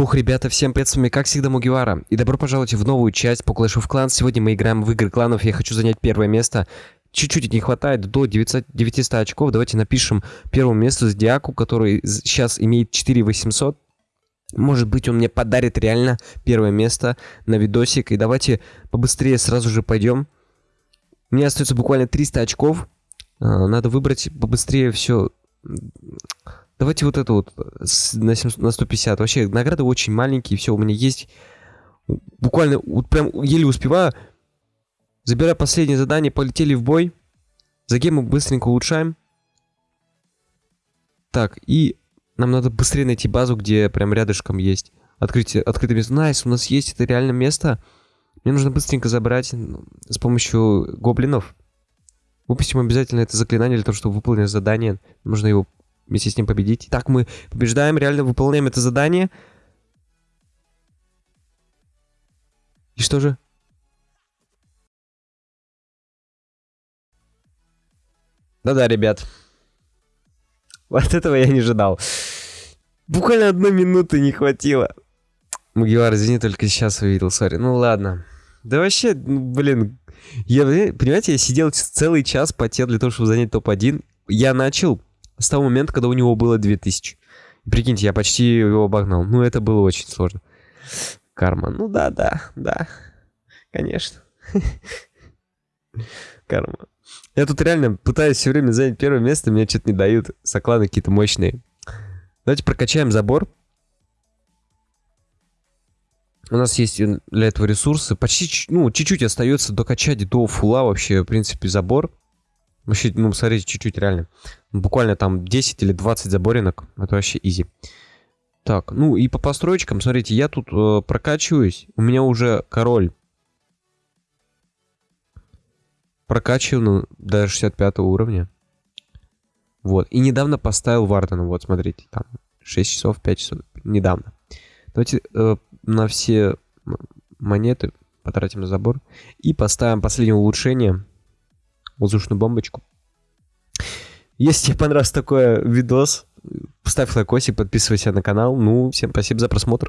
Фух, ребята, всем привет, с вами как всегда Мугивара. И добро пожаловать в новую часть по Clash of Clans. Сегодня мы играем в игры кланов, я хочу занять первое место. Чуть-чуть не хватает до 900, 900 очков. Давайте напишем первому месту Зодиаку, который сейчас имеет 4800. Может быть, он мне подарит реально первое место на видосик. И давайте побыстрее сразу же пойдем. У меня остается буквально 300 очков. А, надо выбрать побыстрее все Давайте вот это вот на, 700, на 150. Вообще, награды очень маленькие, все, у меня есть... Буквально, вот прям еле успеваю. Забираю последнее задание, полетели в бой. За гемы быстренько улучшаем. Так, и нам надо быстрее найти базу, где прям рядышком есть. Открытие, открытое место. Nice, у нас есть это реально место. Мне нужно быстренько забрать с помощью гоблинов. Выпустим обязательно это заклинание для того, чтобы выполнить задание. Нужно его вместе с ним победить. Так, мы побеждаем, реально выполняем это задание. И что же? Да-да, ребят. Вот этого я не ожидал. Буквально одной минуты не хватило. Мугивар, извини, только сейчас увидел, сори. Ну ладно. Да вообще, ну, блин, я, понимаете, я сидел целый час, потел для того, чтобы занять топ-1. Я начал с того момента, когда у него было 2000. Прикиньте, я почти его обогнал. Ну, это было очень сложно. Карма. Ну да, да, да. Конечно. Карма. Я тут реально пытаюсь все время занять первое место, мне что-то не дают. Сокланы какие-то мощные. Давайте прокачаем забор. У нас есть для этого ресурсы. Почти, ну, чуть-чуть остается докачать до фула вообще, в принципе, забор. Вообще, ну, смотрите, чуть-чуть реально. Буквально там 10 или 20 заборинок. Это вообще изи. Так, ну и по построечкам, смотрите, я тут э, прокачиваюсь. У меня уже король прокачиваю ну, до 65 уровня. Вот. И недавно поставил Вардена. Вот, смотрите, там 6 часов, 5 часов. Недавно. Давайте э, на все монеты потратим на забор. И поставим последнее улучшение воздушную бомбочку. Если тебе понравился такой видос, ставь лайкосик, подписывайся на канал. Ну, всем спасибо за просмотр.